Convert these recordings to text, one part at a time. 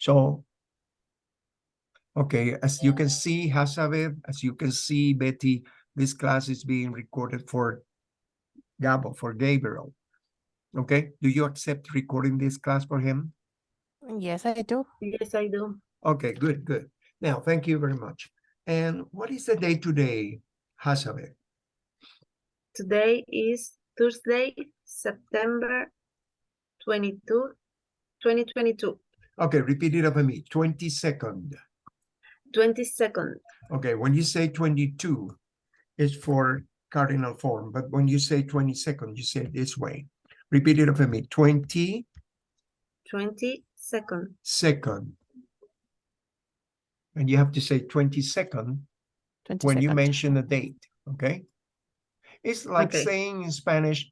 So, okay, as you can see, Hazabeth, as you can see, Betty, this class is being recorded for Gabo, for Gabriel. Okay, do you accept recording this class for him? Yes, I do. Yes, I do. Okay, good, good. Now, thank you very much. And what is the day today, Hazabeth? Today is Thursday, September 22, 2022, Okay, repeat it after me, 22nd. 22nd. Okay, when you say 22, it's for cardinal form, but when you say 22nd, you say it this way. Repeat it after me, 20. 22nd. 22nd. And you have to say 22nd 22nd. when you mention a date, okay? It's like Okay. saying in Spanish,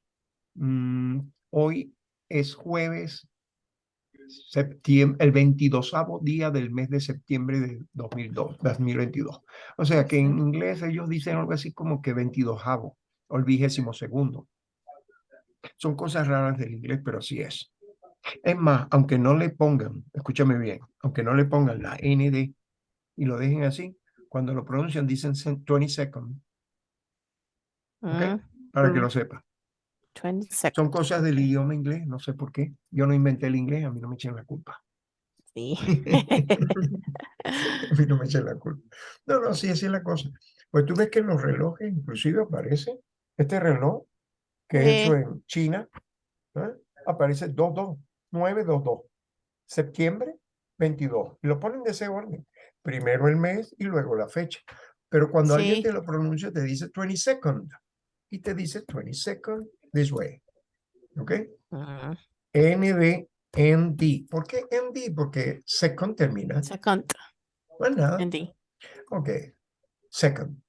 mm, hoy es jueves, septiembre, el 22 día del mes de septiembre de 2002, 2022. O sea que en inglés ellos dicen algo así como que 22 o el vigésimo segundo. Son cosas raras del inglés, pero así es. Es más, aunque no le pongan, escúchame bien, aunque no le pongan la ND y lo dejen así, cuando lo pronuncian dicen 22nd, ¿ok? Mm, Para que Mm. lo sepa. 22nd. Son cosas del idioma inglés, no sé por qué. Yo no inventé el inglés, a mí no me echen la culpa. Sí. A mí no me echen la culpa. No, no, sí, así es la cosa. Pues tú ves que en los relojes inclusive aparece este reloj que es hecho en China, ¿eh? aparece 22, 922, septiembre 22. Y lo ponen de ese orden. Primero el mes y luego la fecha. Pero cuando alguien Sí. te lo pronuncia, te dice 22nd. Y te dice 22nd this way. ¿Ok? Mm, ND, ND. ¿Por qué ND? Porque second termina. Second. ND. Ok. Second.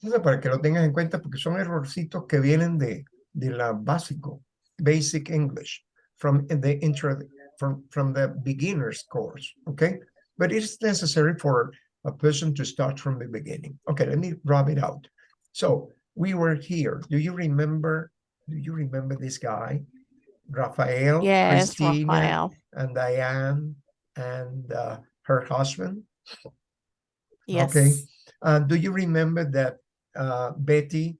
Entonces, para que lo tengas en cuenta, porque son errorcitos que vienen de, de la básico, basic English, from the intro, from, from the beginner's course. Okay. But it's necessary for a person to start from the beginning. Okay, let me rub it out. So we were here. Do you remember? Do you remember this guy? Raphael, Yes, Christina, Rafael. and Diane, and uh, her husband. Yes. Okay. Uh, do you remember that uh, Betty,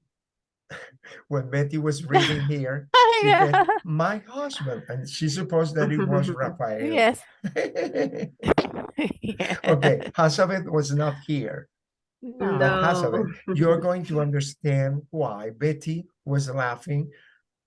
when Betty was reading here, she said, my husband, and she supposed that it was Raphael. Yes. Yeah. okay, Hazabeth was not here. No. But Hazabeth, you're going to understand why Betty was laughing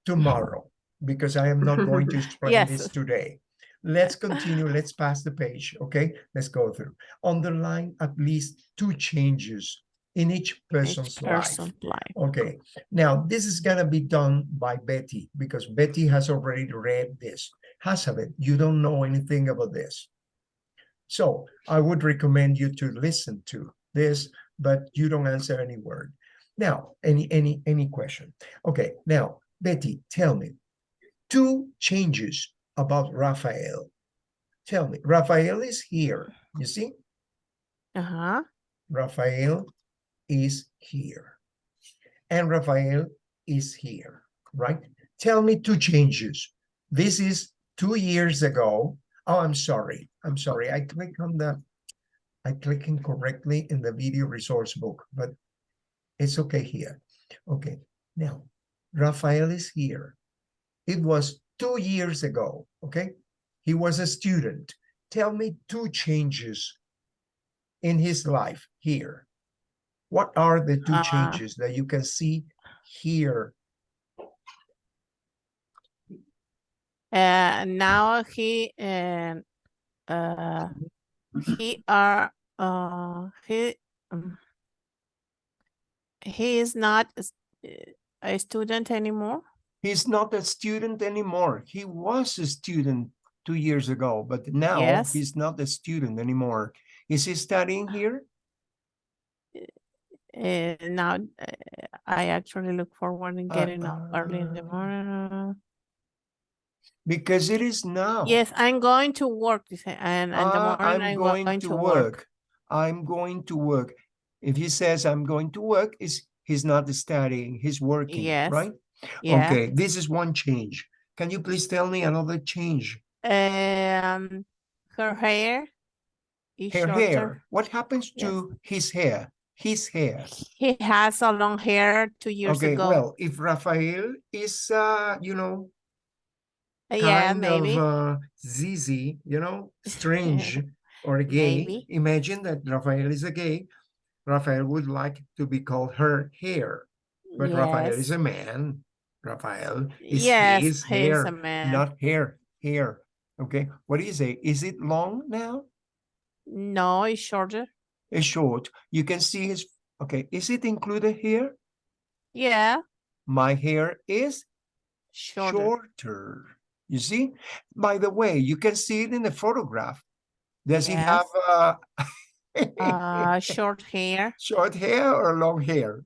tomorrow, because I am not going to explain this today. Let's continue. Let's pass the page. Okay, let's go through. Underline at least two changes in each Each person's life. person life. Okay, now this is gonna be done by Betty because Betty has already read this. Hazabeth, you don't know anything about this. So I would recommend you to listen to this, but you don't answer any word. Now, any any any question? Okay, now Betty, tell me two changes about Raphael. Tell me, Raphael is here. You see, Uh-huh. Raphael is here. And Raphael is here, right? Tell me two changes. This is two years ago. Oh, I'm sorry. I'm sorry. I click on the, I click incorrectly in the video resource book, but it's okay here. Okay, now Raphael is here. It was two years ago, okay? He was a student. Tell me two changes in his life here. What are the two Uh, changes that you can see here? Uh, now he um uh he are uh he um, he is not a uh, student anymore. He's not a student anymore. He was a student two years ago, but now Yes. he's not a student anymore. Is he studying here? Uh, now uh, I actually look forward in Uh, getting up early in the uh, morning. Because it is now. Yes, I'm going to work and in the Ah, morning I'm I'm going going to to work. work. I'm going to work. If he says I'm going to work, is he's not studying, he's working, Yes. right? Yeah. Okay, this is one change. Can you please tell me another change? Um, her hair is Her shorter. hair. What happens Yes. to his hair? His hair. He has a long hair two years Okay, ago. well, if Rafael is, uh, you know, yeah, maybe. of uh, zizi, you know, strange or gay. Maybe. Imagine that Raphael is a gay. Raphael would like to be called her hair, but Raphael is a man. Raphael is yes, his hair, a man. not hair, hair. Okay, what do you say? Is it long now? No, it's shorter. It's short. You can see his, okay, is it included here? Yeah, My hair is shorter. shorter. You see? By the way, you can see it in the photograph. Does he have uh, Uh, short hair. short hair or long hair?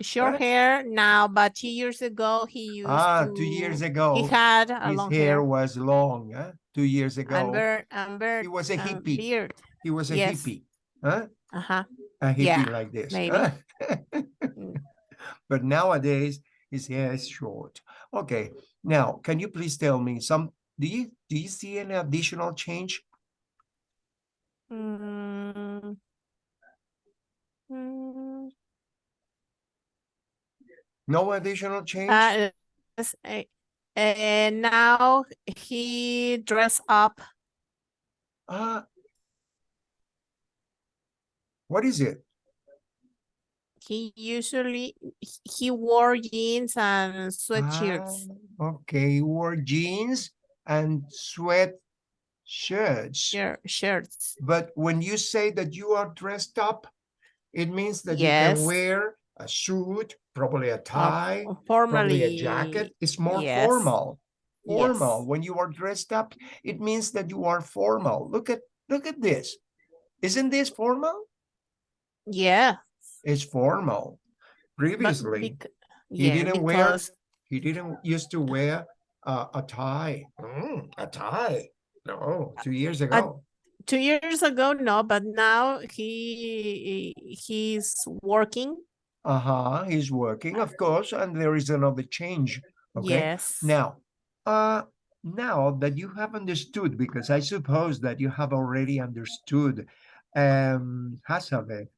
Short Huh? hair now, but two years ago he used Ah, to. two years ago He had a his long hair hair. was long. Huh? Two years ago, and beard, he was a and hippie. beard. he was a yes. hippie. Huh? Uh-huh. A hippie Yeah, like this. maybe. huh? Mm. but nowadays, his hair is short. Okay, now, can you please tell me some, do you, do you see any additional change? Mm. Mm. No additional change? Uh, eh, and now he dress up. Ah. What is it? He usually he wore jeans and sweatshirts. Ah, Okay, he wore jeans and sweat shirts. Shir- shirts. But when you say that you are dressed up, it means that you can wear a suit, probably a Uh, tie, probably Formally. a jacket. It's more yes. formal. Formal. Yes. When you are dressed up, it means that you are formal. Look at look at this. Isn't this formal? Yeah. It's formal. Previously, bec- he yeah, didn't wear he didn't used to wear uh, a tie. Mm, a tie. No, two years ago. two years ago, no, but now he he's working. Uh-huh. He's working, of course, and there is another change. Okay. Yes. Now, uh, now that you have understood, because I suppose that you have already understood, um, Hazabeth.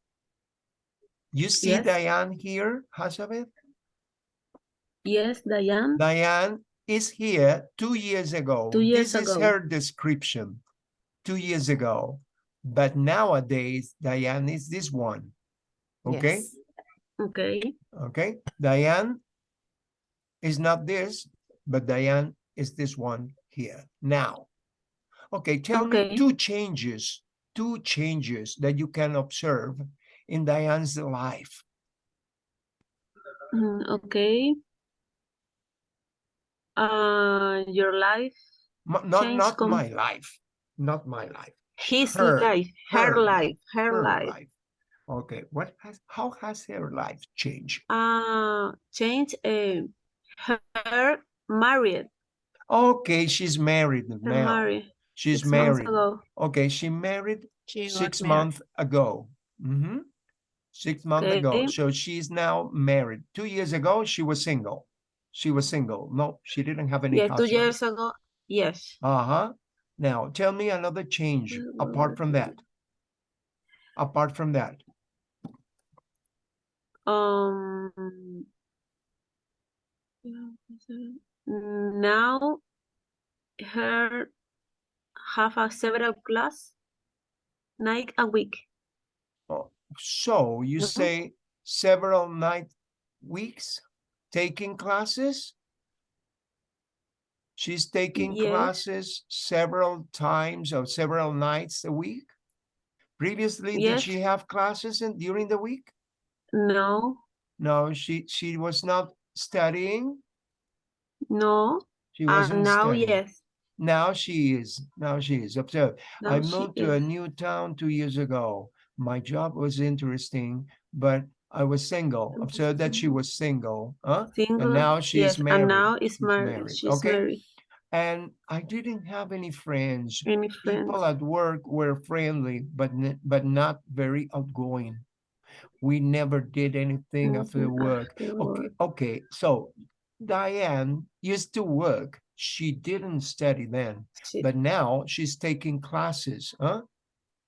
You see Yes. Diane here, Hazabeth? Yes, Diane. Diane is here two years ago. Two years This is her description, two years ago. But nowadays, Diane is this one. Okay, Yes. Okay. okay. Diane is not this, but Diane is this one here now. Okay, tell me Okay. two changes, two changes that you can observe in Diane's life. Mm, okay. Uh, your life, M- Not, not my life, not my life. his Her- life, her, her life, her, her life. Okay, what has, how has her life changed? Uh, change. Uh, her married. Okay, she's married now. married. She's six married. ago. Okay, she married She six months ago. hmm Six months ago. So she's now married. Two years ago, she was single. She was single. No, she didn't have any Yeah, two years ago. Yes. Uh-huh. Now, tell me another change apart from that. Apart from that. Um. Now, her have a several class night a week. So you Mhm. say several night weeks taking classes? She's taking Yes. classes several times or several nights a week? Previously, did she have classes in during the week? No, No, she she was not studying. no. She wasn't now, studying. yes. Now she is. Now she is. Observe. I Now moved to a new town two years ago. My job was interesting, but I was single. Observe that she was single, huh? Single. now she's yes, married. And now is She's married. married. She's Okay. married. And I didn't have any friends. Any friends? People at work were friendly, but but not very outgoing. We never did anything after Mhm, work. after Okay, work. okay. So Diane used to work. She didn't study then She- but now she's taking classes, huh?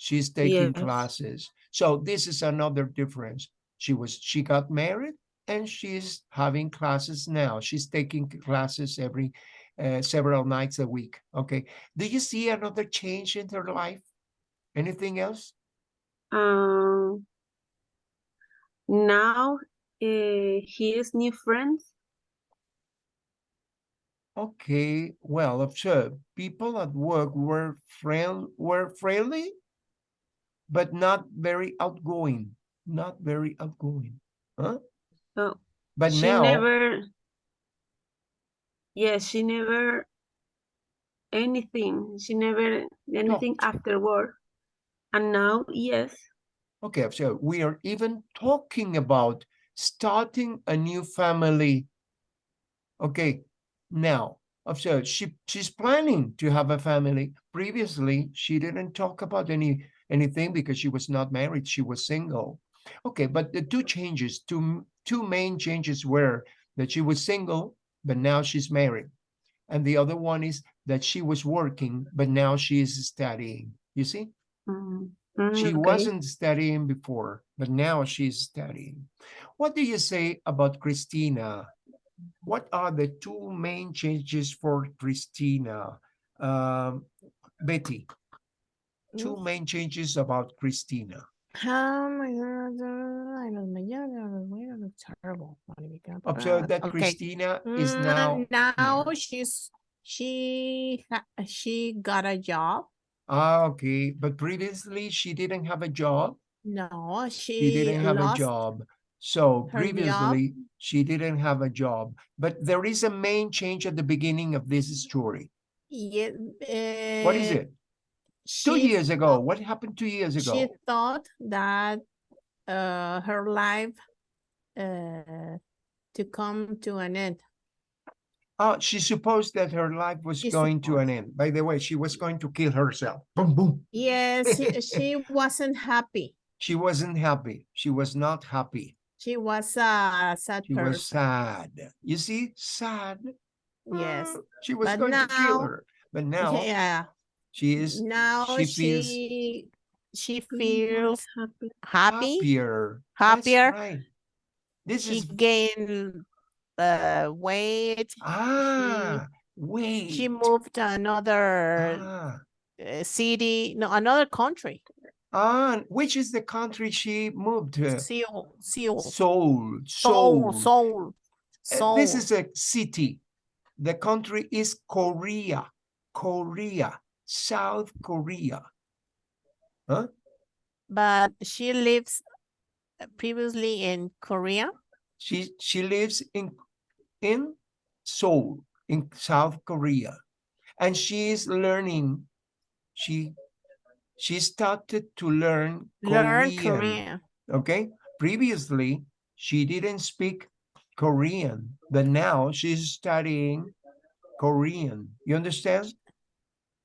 She's taking Yes. classes. So this is another difference. She was, she got married and she's having classes now. She's taking classes every, uh, several nights a week. Okay. Do you see another change in her life? Anything else? Um, now uh, he is new friends. Okay, well, observe, people at work were friend, were friendly, but not very outgoing, not very outgoing, huh? Oh, But she now, never. Yes, she never anything. She never anything after work. And now, yes. okay, so we are even talking about starting a new family. Okay, now, observe, she, she's planning to have a family. Previously, she didn't talk about any, anything because she was not married, she was single. Okay, but the two changes, two, two main changes were that she was single, but now she's married. And the other one is that she was working, but now she is studying. You see? Mm, mm, She okay. wasn't studying before, but now she's studying. What do you say about Christina? What are the two main changes for Christina? Um, Betty, two main changes about Christina. Oh my god, uh, I los mañana, los buenos, los terrible. Observe that okay. Christina is Mm, now. now here. she's she she got a job. Ah, okay, but previously she didn't have a job. No, She she didn't have a job. So her job. previously she didn't have a job, but there is a main change at the beginning of this story. Yeah, What is uh, it? Two she years ago. What happened two years ago? she thought that uh her life uh to come to an end. Oh, she supposed that her life was She going to an end. By the way, she was going to kill herself. Boom, boom. Yes, she, she wasn't happy. She wasn't happy. She was not happy. She was a sad She was person. sad. You see, sad. Yes. Ah, She was But going to kill her. But now Yeah. She is Now she feels she she Mm, feels happy. happy. happier. That's happier. right. This She is gained uh weight. ah wait. She moved to another ah, uh, city, no, another country. ah, which is the country she moved to? Seoul, Seoul, Seoul. Seoul, Seoul. Seoul, Uh, Seoul. This is a city. The country is Korea. Korea. South Korea. Huh? But she lives uh, previously in Korea. She she lives in in Seoul in South Korea. And she is learning. She she started to learn Learn Korean. Korean. Okay. Previously, she didn't speak Korean, but now she's studying Korean. You understand?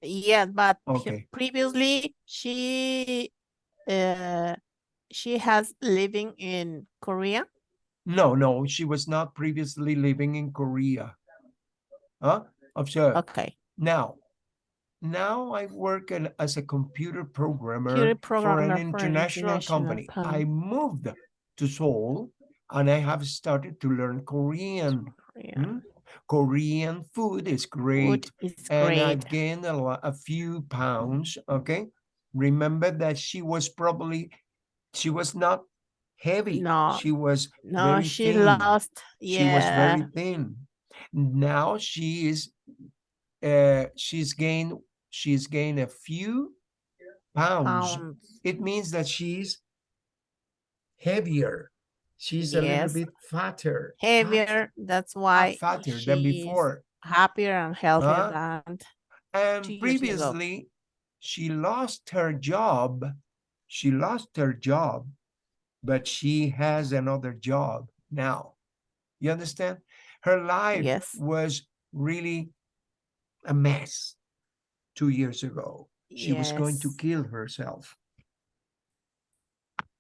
Yeah, but Okay. previously she uh she has living in Korea. No, no, she was not previously living in Korea. Huh? Observe. Okay. Now, now I work in- as a computer programmer Computer for programmer an for an international international company. I moved to Seoul and I have started to learn Korean. Korea. Hmm? Korean food is great. Food is and great. I've gained a, lo- a few pounds. Okay. Remember that she was probably, she was not heavy. No, She was No, very she thin. lost. She was very thin. Now she is, uh, she's gained, she's gained a few pounds. pounds. It means that she's heavier. She's a little bit fatter. fat- Heavier. That's why Fatter than before. happier and healthier Huh? than And two years ago. previously, she lost her job. She lost her job, but she has another job now. You understand? Her life Yes. was really a mess two years ago. She was going to kill herself.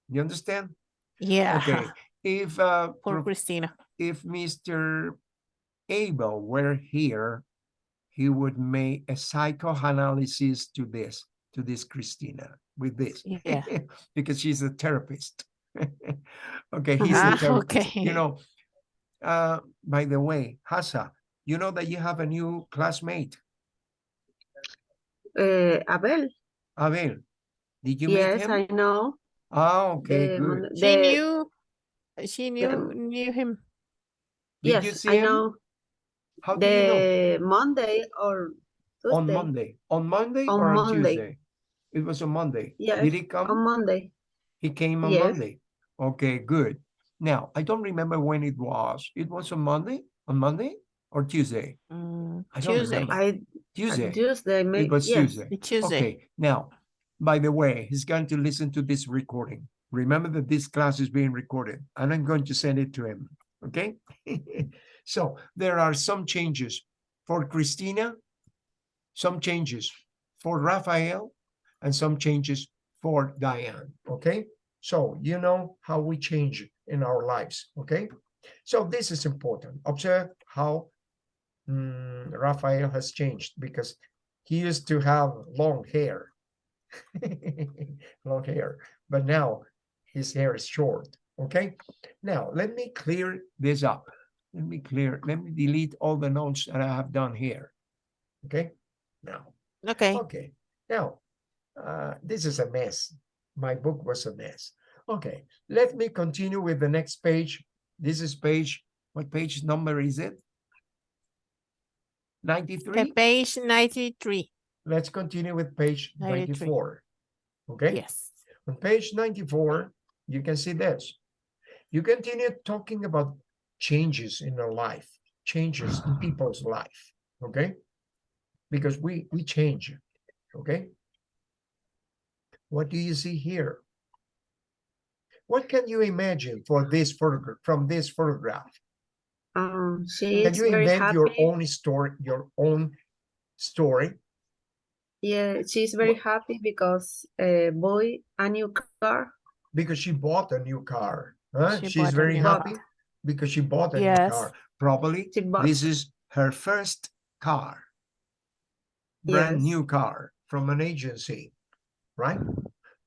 You understand? Yeah. Okay. If uh, Poor Christina. if Mr. Abel were here, he would make a psychoanalysis to this. to this Christina with this. Yeah. because she's a therapist. okay, he's Ah, a therapist. okay. You know, uh, by the way, Hasa, you know that you have a new classmate, Uh, Abel. Abel. Did you meet yes, him? I know. Ah, okay, The good. mon- She the- knew, she knew, knew him. Did you yes, see I him? know. How do you know? The Monday or Tuesday. On Monday. On Monday On or on Monday. Tuesday? It was on Monday. Yes, Did he come? On Monday. He came on Yes. Monday. Okay, good. Now, I don't remember when it was. It was on Monday? On Monday or Tuesday? Mm, I don't Tuesday, remember. I Tuesday. uh, Tuesday. May, It was yes. Tuesday. Tuesday. Okay, now, by the way, he's going to listen to this recording. Remember that this class is being recorded and I'm going to send it to him, okay? So there are some changes for Christina, some changes for Raphael, and some changes for Diane, okay? So you know how we change in our lives, okay? So this is important. Observe how mm, Raphael has changed because he used to have long hair. long hair, but now his hair is short. Okay. Now let me clear this up. Let me clear, let me delete all the notes that I have done here. Okay. Now, Okay, okay. Now, uh, this is a mess. My book was a mess. Okay. Let me continue with the next page. This is page, what page number is it? okay, 93? page ninety-three, Let's continue with page 93. 94. Okay. yes. On page 94, you can see this. You continue talking about changes in our life, changes in people's life, okay? Because we we change, okay? What do you see here? What can you imagine for this photograph from this photograph? Um, she Can you invent happy. your own story, your own story? Yeah, she's very happy because uh, boy a new car. Because she bought a new car. Huh? She She's very happy car. because she bought a new car. Probably This is her first car. Brand Yes. new car from an agency, right?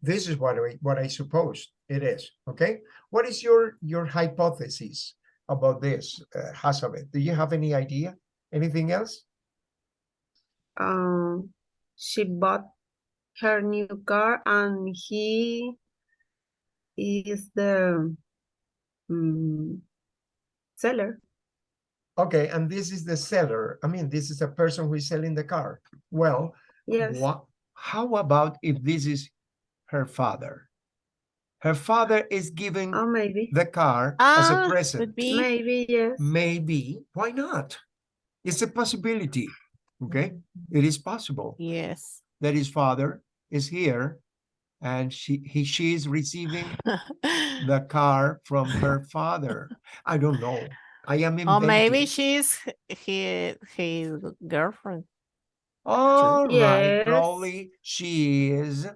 This is what I, what I suppose it is, okay? What is your, your hypothesis about this, uh, Hazabeth? Do you have any idea? Anything else? Um, she bought her new car and he is the um, seller. Okay, and this is the seller. I mean, this is a person who is selling the car. Well, Yes. What, how about if this is her father? Her father is giving Oh, maybe. the car as a Ah, present. could be, Maybe, yes. Maybe, why not? It's a possibility, okay? It is possible yes. that his father is here and she, he, she is receiving the car from her father. I don't know. I am in Or maybe she's his, his girlfriend. All right, Yes. probably she is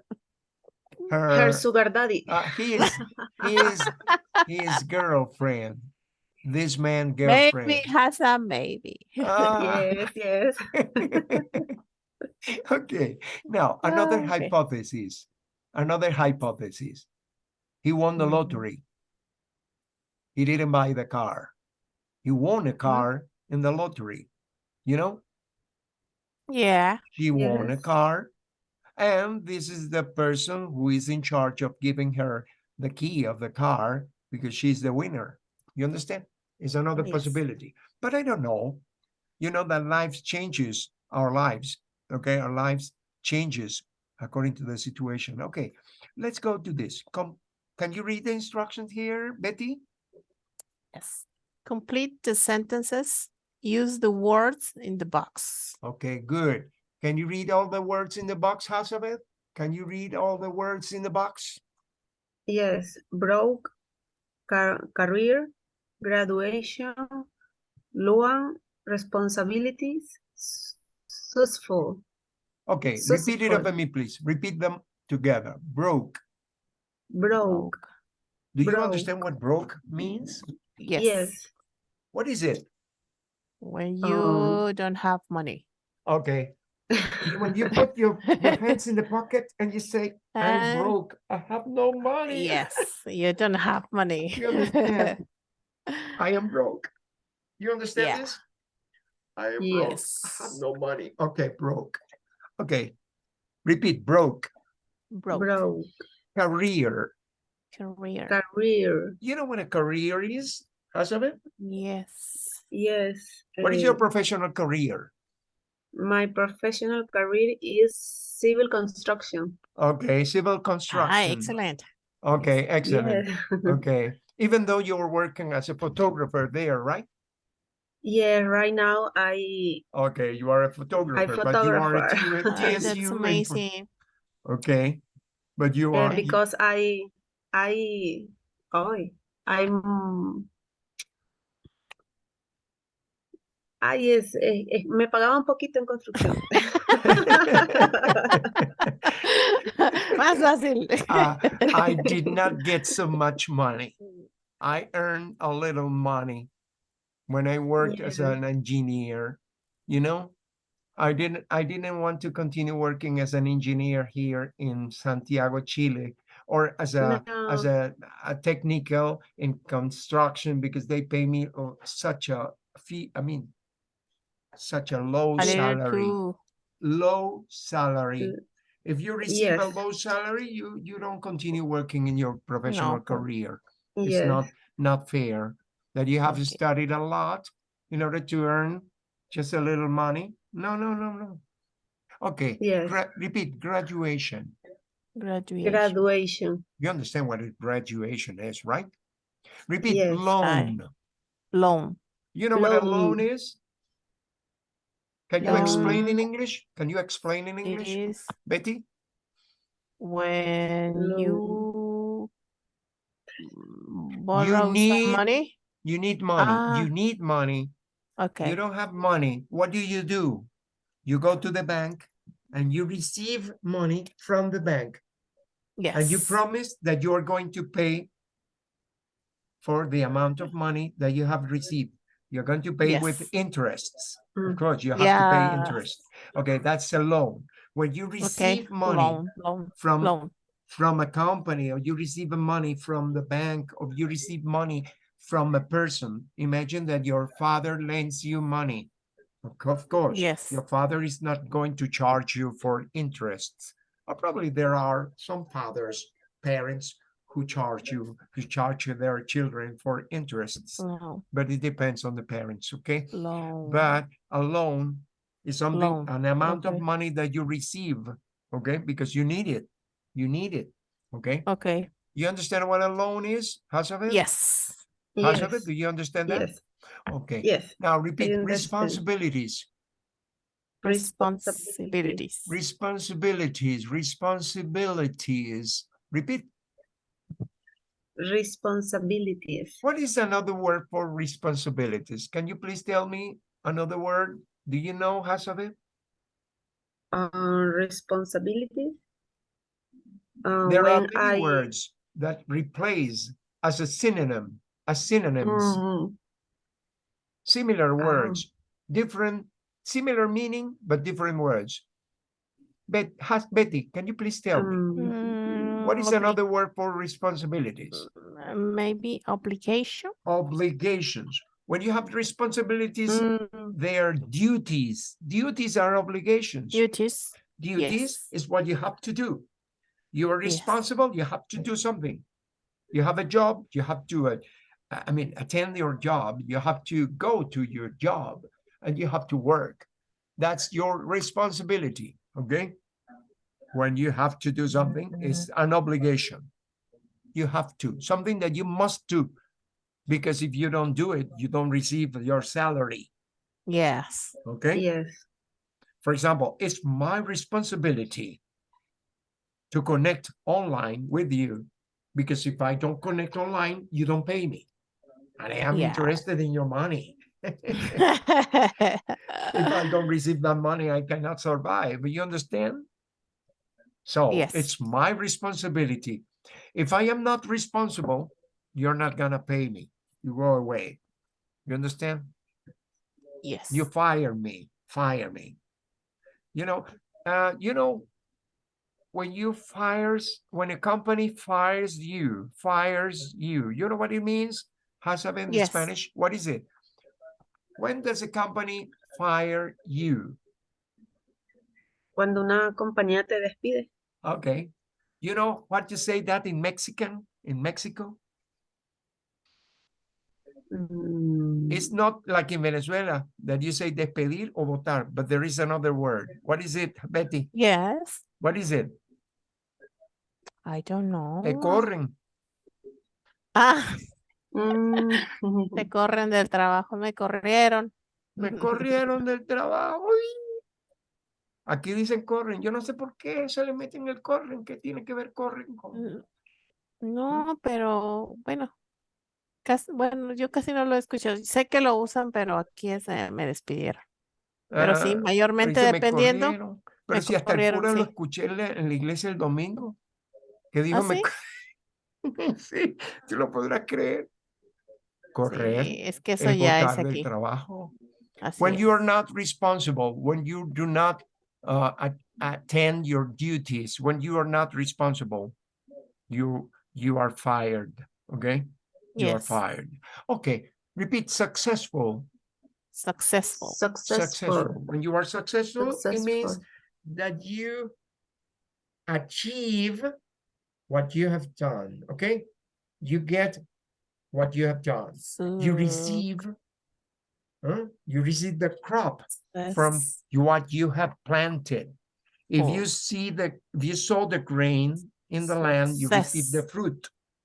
her, Her sugar daddy. uh, he is, he is his girlfriend. This man girlfriend Maybe girlfriend. has a maybe. Ah. Yes, yes. okay, now another okay. hypothesis. Another hypothesis. He won the Mhm. lottery. He didn't buy the car. He won a car in the lottery. You know, Yeah, he won a car. And this is the person who is in charge of giving her the key of the car because she's the winner. You understand? It's another Yes. possibility. But I don't know. You know that life changes our lives. Okay, our lives changes according to the situation. Okay, let's go to this. Come, can you read the instructions here, Betty? yes. Complete the sentences. Use the words in the box. Okay, good. Can you read all the words in the box, Hazabeth? Can you read all the words in the box? Yes. Broke, car career, graduation, loan, responsibilities, successful. Okay, So repeat it after simple. me, please. Repeat them together. Broke. Broke. Do you Broke. understand what broke means? Yes. Yes. What is it? When you Um, don't have money. Okay. When you put your, your hands in the pocket and you say, I'm And- broke, I have no money. Yes, you don't have money. You understand? I am broke. You understand Yeah. this? I am broke. I have no money. Okay, broke. Okay. Repeat, broke. Broke Broke. Career. career. Career. You know what a career is? Hasabeth? Yes. Yes. What is your uh, professional career? my professional career is civil construction. Okay, civil Ah, construction. excellent. Okay, excellent. Yeah. Okay, even though you were working as a photographer there, right? Yeah, right now I Okay, you are a photographer, i but you are a photographer. Ah, that's amazing. Okay, but you yeah, are, because I I oh I'm Ah, yes, eh, eh, me pagaba un poquito en construcción. Más fácil. Uh, I did not get so much money. I earned a little money when I worked as an engineer. You know, I didn't. I didn't want to continue working as an engineer here in Santiago, Chile, or as a as a, a technical in construction because they pay me uh, such a fee. I mean, such a low A salary. too. Low salary. If you receive a low salary, you you don't continue working in your professional No, po- career. It's Yes. not not fair that you have Okay. studied a lot in order to earn just a little money. No, no, no, no. Okay. Yes. gra- repeat graduation. Graduation. Graduation. You understand what a graduation is, right? Repeat Yes, I- loan. Loan. You know what a loan Loan. is? Can you um, explain in English? Can you explain in English, is Betty? when Loan. you borrow need- some money. You need money. Ah. You need money Okay. You don't have money. What do you do? You go to the bank and you receive money from the bank Yes. and you promise that you are going to pay for the amount of money that you have received. You're going to pay with interests. Of Mm. course, you have to pay interest. Okay, that's a loan. When you Okay. receive money Loan. Loan. from Loan. from a company or you receive money from the bank or you receive money from a person imagine that your father lends you money of course Yes. your father is not going to charge you for interests or probably there are some fathers parents who charge you who charge their children for interests No. but it depends on the parents okay Loan. but a loan is something Loan, an amount of money that you receive okay because you need it you need it okay Okay. you understand what a loan is Hazabeth? Yes. Hazabeth, Yes. do you understand that Yes. okay Yes. now repeat responsibilities Responsibilities. responsibilities responsibilities repeat Responsibilities. what is another word for responsibilities can you please tell me another word do you know Hazabeth? Uh, responsibilities. Uh, there are many I words that replace as a synonym as synonyms Mhm. similar Ah. words different similar meaning but different words but has betty can you please tell me Um, what is Mm, another word for responsibilities uh, Maybe obligation. obligations when you have responsibilities mm, they are duties duties are obligations Duties. duties yes. is what you have to do you are Yes. responsible you have to do something you have a job you have to uh, i mean attend your job. You have to go to your job and you have to work. That's your responsibility okay? When you have to do something it's mm-hmm. an obligation. You have to something that you must do. Because if you don't do it you don't receive your salary. Yes. okay? Yes. for example, it's my responsibility to connect online with you. Because if I don't connect online, you don't pay me. And I am Yeah. interested in your money. if I don't receive that money, I cannot survive. You understand? So Yes. it's my responsibility. If I am not responsible, you're not gonna pay me. You go away. You understand? yes. You fire me, fire me. You know, uh, you know, when you fires, when a company fires you, fires you, you know what it means? Hasab in Yes. Spanish, what is it? When does a company fire you? Cuando una compañía te despide. Okay. You know what you say that in Mexican, in Mexico? Mm, It's not like in Venezuela that you say despedir o votar, but there is another word. What is it, Betty? Yes, What is it? I don't know. Te corren. Ah, te corren del trabajo, me corrieron. Me corrieron del trabajo. Aquí dicen corren. Yo no sé por qué se le meten el corren. ¿Qué tiene que ver corren con? Mm, No, pero bueno, casi, bueno, yo casi no lo escucho. Sé que lo usan, pero aquí es, eh, me despidieron. Pero sí, Ah, mayormente dice, "Me dependiendo. corrieron". Pero me si hasta el cura lo escuché en la, en la iglesia el domingo, que dijo, me sí? sí, tú lo podrás creer. Correr Sí, es que eso es ya es botar del aquí. trabajo. Así when you are not responsible, when you do not uh, attend your duties, when you are not responsible, you you are fired. Okay, you are fired. Okay, repeat. Successful. successful. successful. When you are successful, it means that you achieve what you have done. Okay, you get what you have done. You receive. huh? You receive the crop from what you have planted. If you Oh. see the if you sow the grain in the land, you receive the fruit.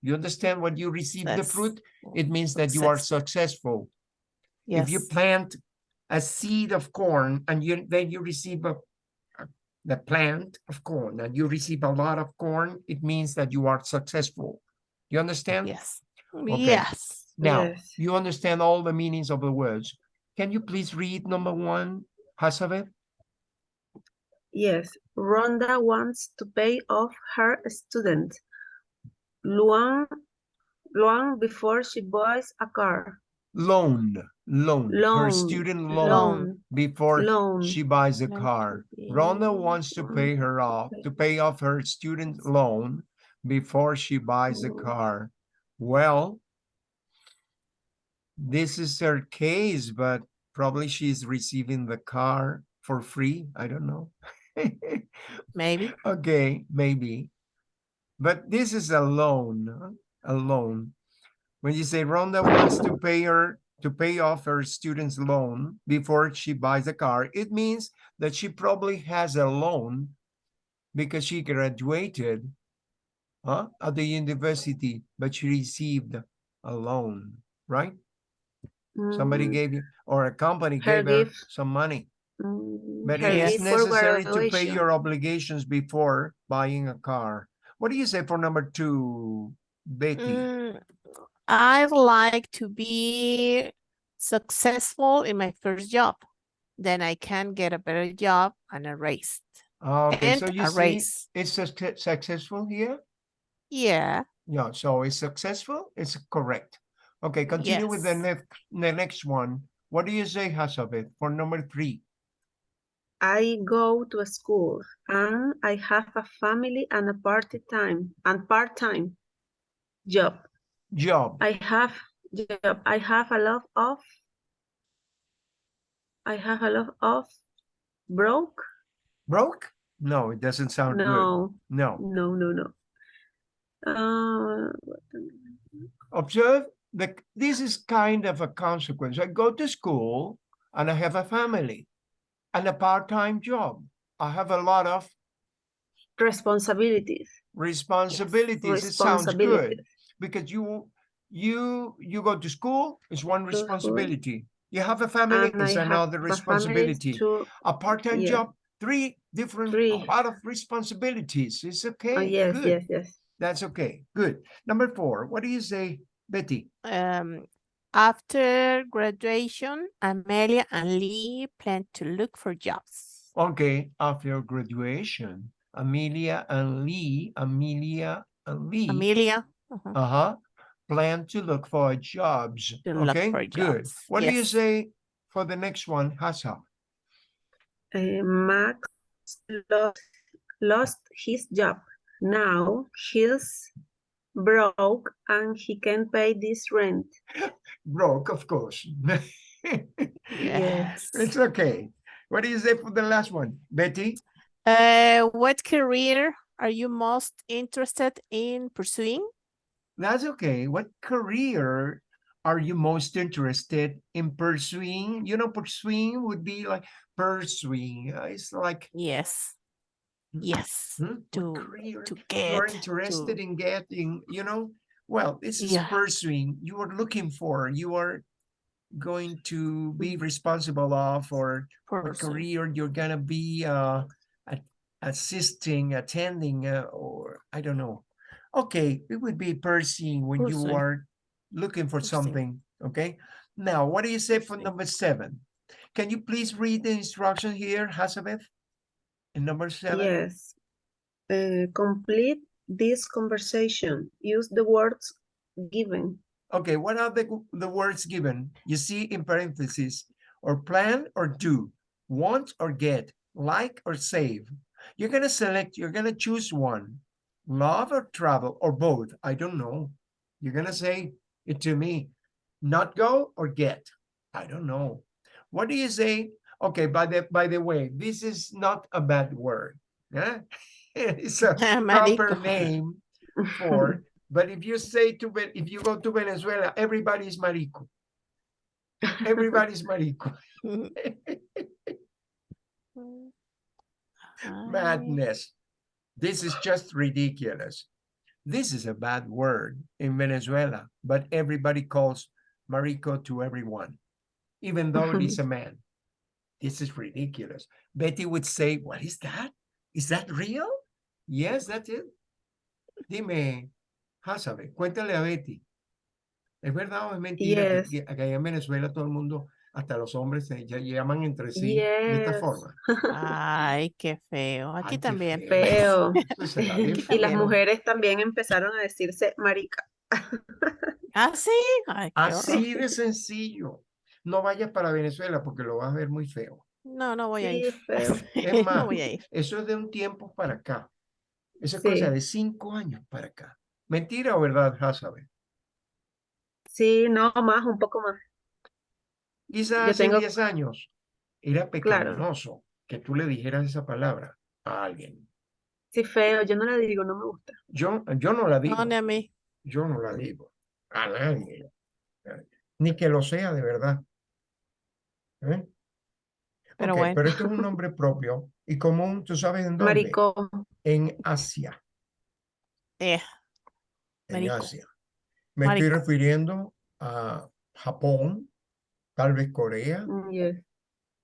You understand what you receive the fruit? It means that you are successful. If you plant a seed of corn and you then you receive a, a- the plant of corn and you receive a lot of corn, it means that you are successful. You understand? yes, Okay. yes. Now Yes. you understand all the meanings of the words. Can you please read number one, Hasabeth? Yes, Rhonda wants to pay off her student loan, loan before she buys a car. Loan, loan, her Loan, student loan Loan, before loan. she buys a car. be Rhonda wants to pay her off, to pay off her student loan before she buys a car. Well, this is her case, but probably she's receiving the car for free. I don't know. Maybe. Okay, maybe. But this is a loan, a loan. When you say Rhonda wants to pay her to pay off her student's loan before she buys a car, it means that she probably has a loan because she graduated huh, at the university, but she received a loan, right? Somebody Mm, gave you, or a company Her gave her some money. mm, But her it is necessary to pay your obligations before buying a car. What do you say for number two, Betty? Mm, I'd like to be successful in my first job. Then I can get a better job and a raise. Okay, And so you see, raise. it's successful here? Yeah, Yeah, so it's successful, it's correct. Okay, continue with the next, the next one. What do you say, Hasabeth, for number three? I go to a school and I have a family and a part-time and part-time job. Job, I have job. I have a lot of I have a lot of broke. broke? No, it doesn't sound good. No, No. no, no, no. Uh, Observe that this is kind of a consequence. I go to school and I have a family and a part-time job. I have a lot of responsibilities. responsibilities. It sounds good because you you you go to school is one Go to school. responsibility. You have a family And is another responsibility. to- A part-time yeah. job, three different, a Three. lot of responsibilities. It's okay. Oh, yes, good. yes, yes. That's okay. Good. Number four. What do you say, Betty? um, after graduation, Amelia and Lee plan to look for jobs. Okay, after graduation, Amelia and Lee, Amelia and Lee, Amelia. uh-huh, uh-huh, plan to look for jobs. To look Okay, for good. jobs, What do you say for the next one, Hassa? Uh, Max lost, lost his job. Now he's broke and he can't pay this rent. Broke, of course. Yes. It's okay. What do you say for the last one, Betty? Uh, what career are you most interested in pursuing? That's okay. What career are you most interested in pursuing? You know, pursuing would be like pursuing. uh, It's like Yes. Yes. hmm, To career to you're interested to in getting, you know? Well, this is Yeah. pursuing. You are looking for, you are going to be responsible of or pursue. career you're gonna be uh assisting attending uh, or i don't know okay it would be pursuing when you are looking for something okay now what do you say for number seven can you please read the instruction here Hazabeth? In number seven Yes. Uh, complete this conversation. Use the words given. okay what are the the words given you see in parentheses or plan or do want or get like or save you're gonna select you're gonna choose one love or travel or both i don't know you're gonna say it to me not go or get i don't know what do you say okay by the by the way this is not a bad word yeah it's a proper name for but if you say to if you go to venezuela everybody's marico everybody's marico madness. This is just ridiculous. This is a bad word in Venezuela, but everybody calls marico to everyone, even though it is a man. This is ridiculous. Betty would say, What is that? Is that real? Yes, that's it. Dime, Hasabe, cuéntale a Betty. ¿Es verdad o es mentira que- Yes. que, acá en Venezuela todo el mundo, hasta los hombres, se ya llaman entre sí de esta Yes. forma? Ay, qué feo. Aquí Ay, también. Feo. Bien Y las mujeres también empezaron a decirse marica. Ah, sí. Ay, qué horror. Así de sencillo. No vayas para Venezuela porque lo vas a ver muy feo. No, no voy a ir. Es más, No voy a ir. eso es de un tiempo para acá. Esa es cosa de cinco años para acá. ¿Mentira o verdad, Hasabe? Sí, no, más, un poco más. Quizás Yo hace tengo- 10 años era Claro. pecaminoso que tú le dijeras esa palabra a alguien. Sí, feo. Yo no la digo, no me gusta. Yo, yo no la digo. No, ni a mí. Yo no la digo. A nadie. Ni que lo sea de verdad. ¿Eh? Pero Ok, bueno. pero esto es un nombre propio y común, ¿tú sabes en dónde? Marico. En Asia. Eh, en. Asia. Me estoy refiriendo a Japón, tal vez Corea, Mm, yes.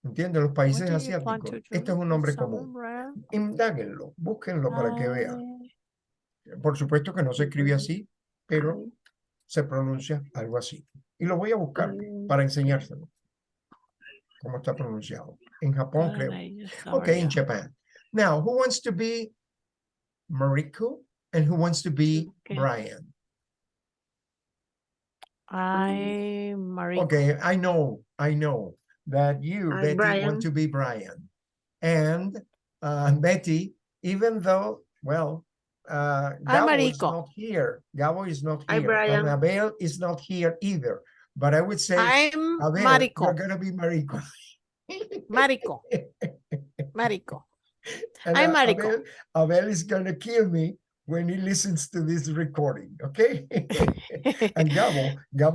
¿entiendes? Los países asiáticos. Este es un nombre común. summer? Indáguenlo, búsquenlo para que vean. Por supuesto que no se escribe así, pero se pronuncia algo así. Y lo voy a buscar para enseñárselo. Cómo está pronunciado. En Japón, creo. ay, Okay, in. Japan. Now, who wants to be Mariko and who wants to be Okay. Brian? Ay, Mariko. Okay, I know, I know that you, I'm Betty, Brian. want to be Brian. And uh, Betty, even though, well, uh, I'm Gabo is not here. Gabo is not I'm here. Brian. And Abel is not here either. But I would say, I'm you're Marico. gonna be Mariko. Marico. Marico. And I'm Mariko. Abel, Abel is gonna kill me when he listens to this recording, okay? and Gabo, Gabo